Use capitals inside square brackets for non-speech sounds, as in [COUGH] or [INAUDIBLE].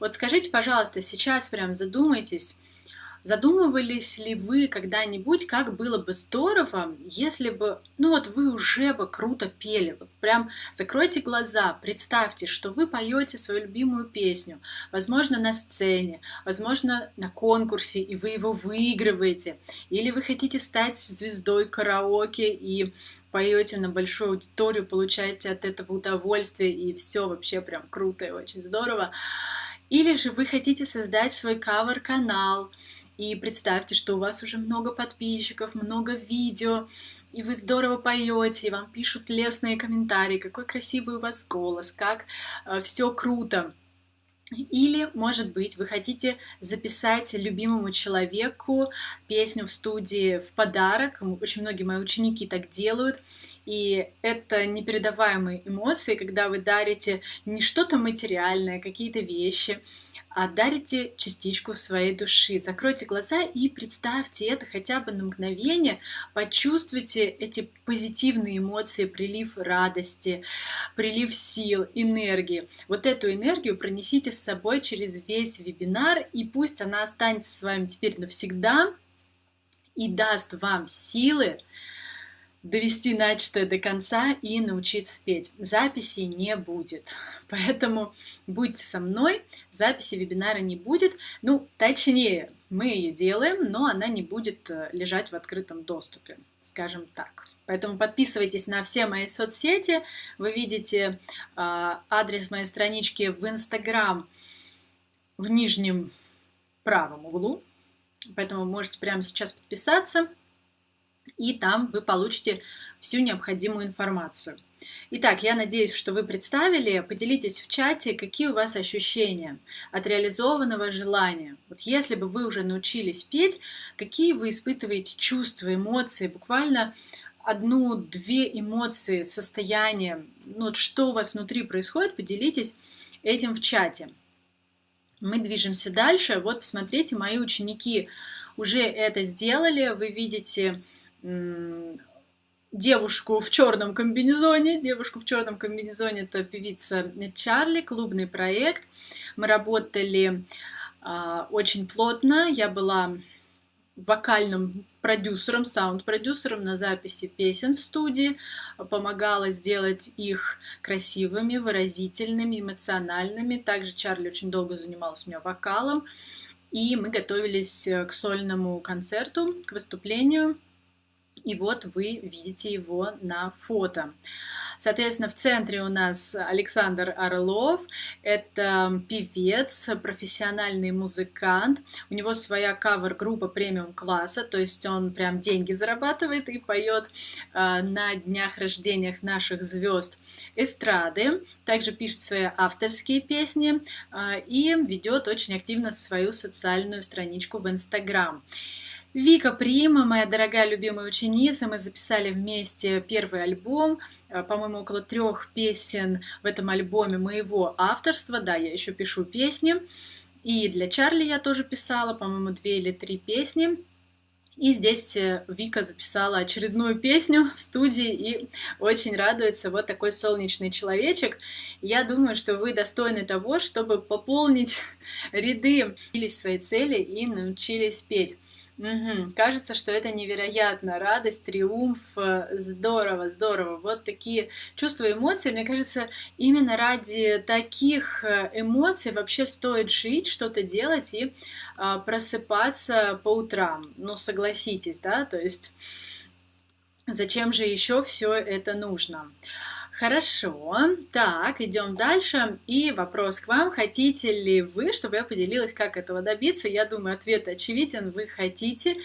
Вот скажите, пожалуйста, сейчас прям задумайтесь, задумывались ли вы когда-нибудь, как было бы здорово, если бы, ну вот вы уже бы круто пели, вот прям закройте глаза, представьте, что вы поете свою любимую песню, возможно, на сцене, возможно, на конкурсе, и вы его выигрываете, или вы хотите стать звездой караоке и поете на большую аудиторию, получаете от этого удовольствие, и все вообще прям круто и очень здорово. Или же вы хотите создать свой кавер-канал, и представьте, что у вас уже много подписчиков, много видео, и вы здорово поете, и вам пишут лестные комментарии, какой красивый у вас голос, как э, все круто. Или, может быть, вы хотите записать любимому человеку песню в студии в подарок. Очень многие мои ученики так делают. И это непередаваемые эмоции, когда вы дарите не что-то материальное, какие-то вещи, а дарите частичку своей души. Закройте глаза и представьте это хотя бы на мгновение, почувствуйте эти позитивные эмоции, прилив радости, прилив сил, энергии. Вот эту энергию пронесите с собой через весь вебинар, и пусть она останется с вами теперь навсегда и даст вам силы, довести начатое до конца и научиться петь. Записи не будет. Поэтому будьте со мной, записи вебинара не будет. Ну, точнее, мы ее делаем, но она не будет э, лежать в открытом доступе, скажем так. Поэтому подписывайтесь на все мои соцсети. Вы видите э, адрес моей странички в Инстаграм в нижнем правом углу. Поэтому можете прямо сейчас подписаться и там вы получите всю необходимую информацию. Итак, я надеюсь, что вы представили, поделитесь в чате, какие у вас ощущения от реализованного желания. Вот если бы вы уже научились петь, какие вы испытываете чувства, эмоции, буквально одну-две эмоции, состояние, ну, вот что у вас внутри происходит, поделитесь этим в чате. Мы движемся дальше. Вот, посмотрите, мои ученики уже это сделали. Вы видите девушку в черном комбинезоне. Девушку в черном комбинезоне это певица Чарли, клубный проект. Мы работали э, очень плотно. Я была вокальным продюсером, саунд-продюсером на записи песен в студии, помогала сделать их красивыми, выразительными, эмоциональными. Также Чарли очень долго занималась у меня вокалом, и мы готовились к сольному концерту, к выступлению. И вот вы видите его на фото. Соответственно, в центре у нас Александр Орлов. Это певец, профессиональный музыкант. У него своя кавер-группа премиум-класса, то есть он прям деньги зарабатывает и поет э, на днях рождениях наших звезд эстрады. Также пишет свои авторские песни э, и ведет очень активно свою социальную страничку в Инстаграм. Вика Прима, моя дорогая любимая ученица, мы записали вместе первый альбом, э, по-моему, около трех песен в этом альбоме моего авторства, да, я еще пишу песни, и для Чарли я тоже писала, по-моему, две или три песни, и здесь э, Вика записала очередную песню в студии и очень радуется. Вот такой солнечный человечек. Я думаю, что вы достойны того, чтобы пополнить [LAUGHS] ряды, свои цели и научились петь. Угу. Кажется, что это невероятно. Радость, триумф, э, здорово, здорово. Вот такие чувства, эмоции. Мне кажется, именно ради таких э, эмоций вообще стоит жить, что-то делать и а, просыпаться по утрам. Ну, согласитесь, да? То есть, зачем же еще все это нужно? Хорошо, так, идем дальше. И вопрос к вам. Хотите ли вы, чтобы я поделилась, как этого добиться? Я думаю, ответ очевиден. Вы хотите.